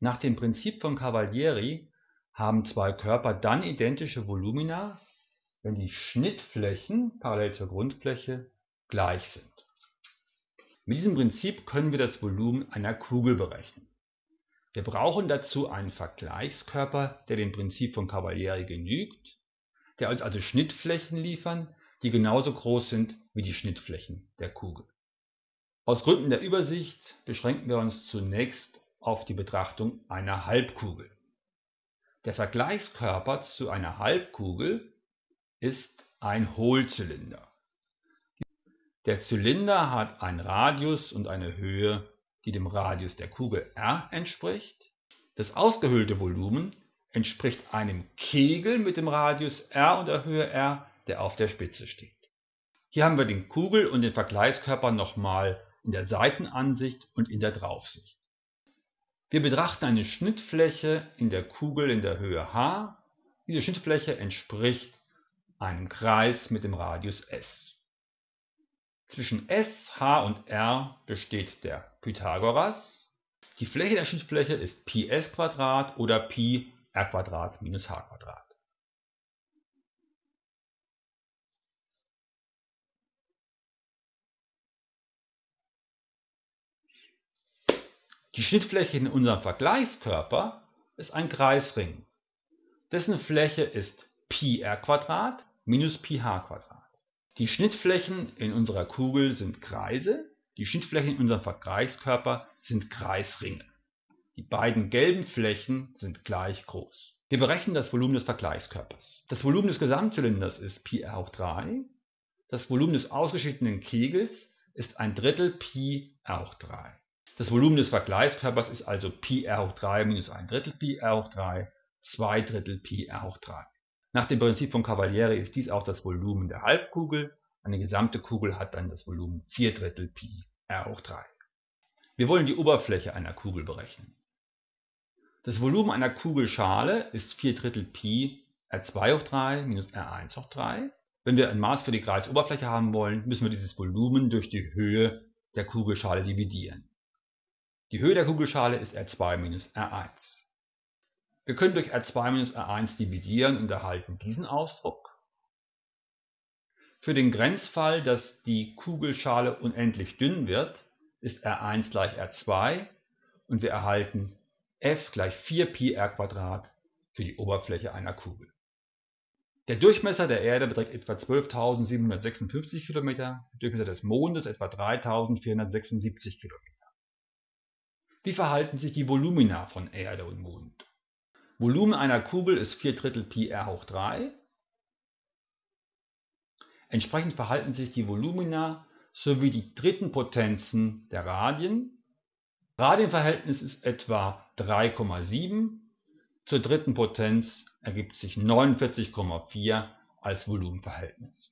Nach dem Prinzip von Cavalieri haben zwei Körper dann identische Volumina, wenn die Schnittflächen parallel zur Grundfläche gleich sind. Mit diesem Prinzip können wir das Volumen einer Kugel berechnen. Wir brauchen dazu einen Vergleichskörper, der dem Prinzip von Cavalieri genügt, der uns also Schnittflächen liefern, die genauso groß sind wie die Schnittflächen der Kugel. Aus Gründen der Übersicht beschränken wir uns zunächst auf die Betrachtung einer Halbkugel. Der Vergleichskörper zu einer Halbkugel ist ein Hohlzylinder. Der Zylinder hat einen Radius und eine Höhe, die dem Radius der Kugel r entspricht. Das ausgehöhlte Volumen entspricht einem Kegel mit dem Radius r und der Höhe r, der auf der Spitze steht. Hier haben wir den Kugel- und den Vergleichskörper nochmal in der Seitenansicht und in der Draufsicht. Wir betrachten eine Schnittfläche in der Kugel in der Höhe h. Diese Schnittfläche entspricht einem Kreis mit dem Radius s. Zwischen s, h und r besteht der Pythagoras. Die Fläche der Schnittfläche ist πs oder pi r minus h Die Schnittfläche in unserem Vergleichskörper ist ein Kreisring. Dessen Fläche ist πr minus πh. Die Schnittflächen in unserer Kugel sind Kreise, die Schnittflächen in unserem Vergleichskörper sind Kreisringe. Die beiden gelben Flächen sind gleich groß. Wir berechnen das Volumen des Vergleichskörpers. Das Volumen des Gesamtzylinders ist πr hoch 3. Das Volumen des ausgeschichteten Kegels ist ein Drittel πr hoch 3. Das Volumen des Vergleichskörpers ist also Pi r hoch 3 minus ein Drittel Pi r hoch 3, 2 Drittel Pi r hoch 3. Nach dem Prinzip von Cavalieri ist dies auch das Volumen der Halbkugel. Eine gesamte Kugel hat dann das Volumen 4 Drittel Pi r hoch 3. Wir wollen die Oberfläche einer Kugel berechnen. Das Volumen einer Kugelschale ist 4 Drittel Pi r2 hoch 3 minus r1 hoch 3. Wenn wir ein Maß für die Kreisoberfläche haben wollen, müssen wir dieses Volumen durch die Höhe der Kugelschale dividieren. Die Höhe der Kugelschale ist R2 minus R1. Wir können durch R2 minus R1 dividieren und erhalten diesen Ausdruck. Für den Grenzfall, dass die Kugelschale unendlich dünn wird, ist R1 gleich R2 und wir erhalten f gleich 4πr für die Oberfläche einer Kugel. Der Durchmesser der Erde beträgt etwa 12.756 km, der Durchmesser des Mondes etwa 3.476 km. Wie verhalten sich die Volumina von Erde und Mond? Volumen einer Kugel ist 4 Drittel Pi r hoch 3. Entsprechend verhalten sich die Volumina sowie die dritten Potenzen der Radien. Radienverhältnis ist etwa 3,7. Zur dritten Potenz ergibt sich 49,4 als Volumenverhältnis.